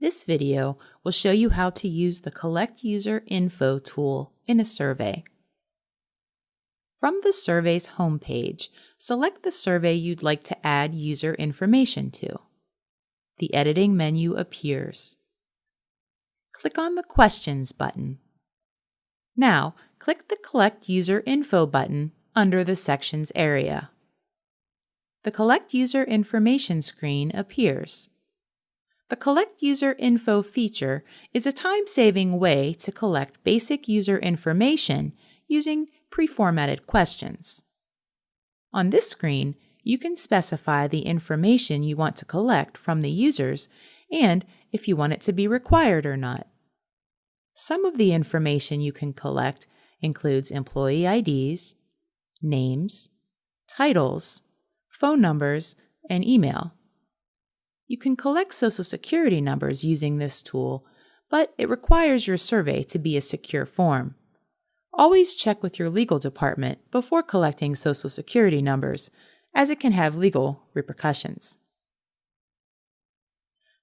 This video will show you how to use the Collect User Info tool in a survey. From the survey's homepage, select the survey you'd like to add user information to. The editing menu appears. Click on the Questions button. Now, click the Collect User Info button under the Sections area. The Collect User Information screen appears. The Collect User Info feature is a time-saving way to collect basic user information using pre-formatted questions. On this screen, you can specify the information you want to collect from the users and if you want it to be required or not. Some of the information you can collect includes employee IDs, names, titles, phone numbers, and email. You can collect Social Security numbers using this tool, but it requires your survey to be a secure form. Always check with your legal department before collecting Social Security numbers, as it can have legal repercussions.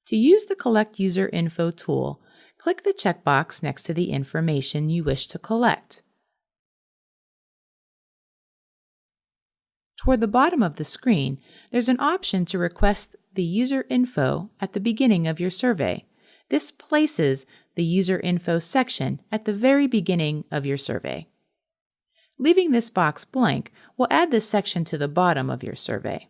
To use the Collect User Info tool, click the checkbox next to the information you wish to collect. Toward the bottom of the screen, there's an option to request the user info at the beginning of your survey. This places the user info section at the very beginning of your survey. Leaving this box blank will add this section to the bottom of your survey.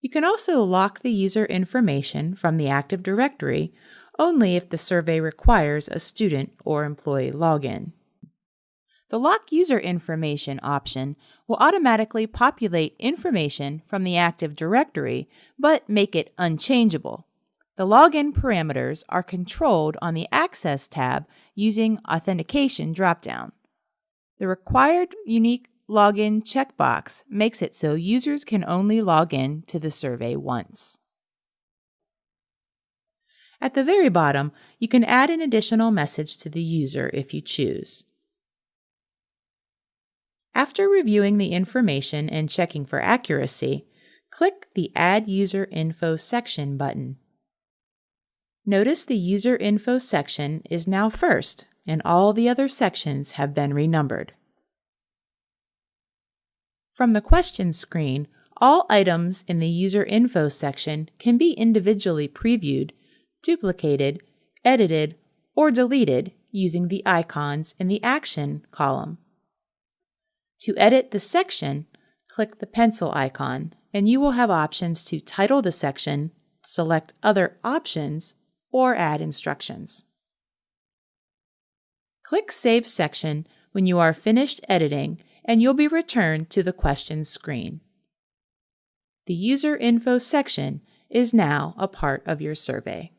You can also lock the user information from the Active Directory only if the survey requires a student or employee login. The Lock User Information option will automatically populate information from the Active Directory, but make it unchangeable. The login parameters are controlled on the Access tab using Authentication dropdown. The required unique login checkbox makes it so users can only log in to the survey once. At the very bottom, you can add an additional message to the user if you choose. After reviewing the information and checking for accuracy, click the Add User Info section button. Notice the User Info section is now first and all the other sections have been renumbered. From the Questions screen, all items in the User Info section can be individually previewed, duplicated, edited, or deleted using the icons in the Action column. To edit the section, click the pencil icon, and you will have options to title the section, select other options, or add instructions. Click Save Section when you are finished editing and you'll be returned to the questions screen. The User Info section is now a part of your survey.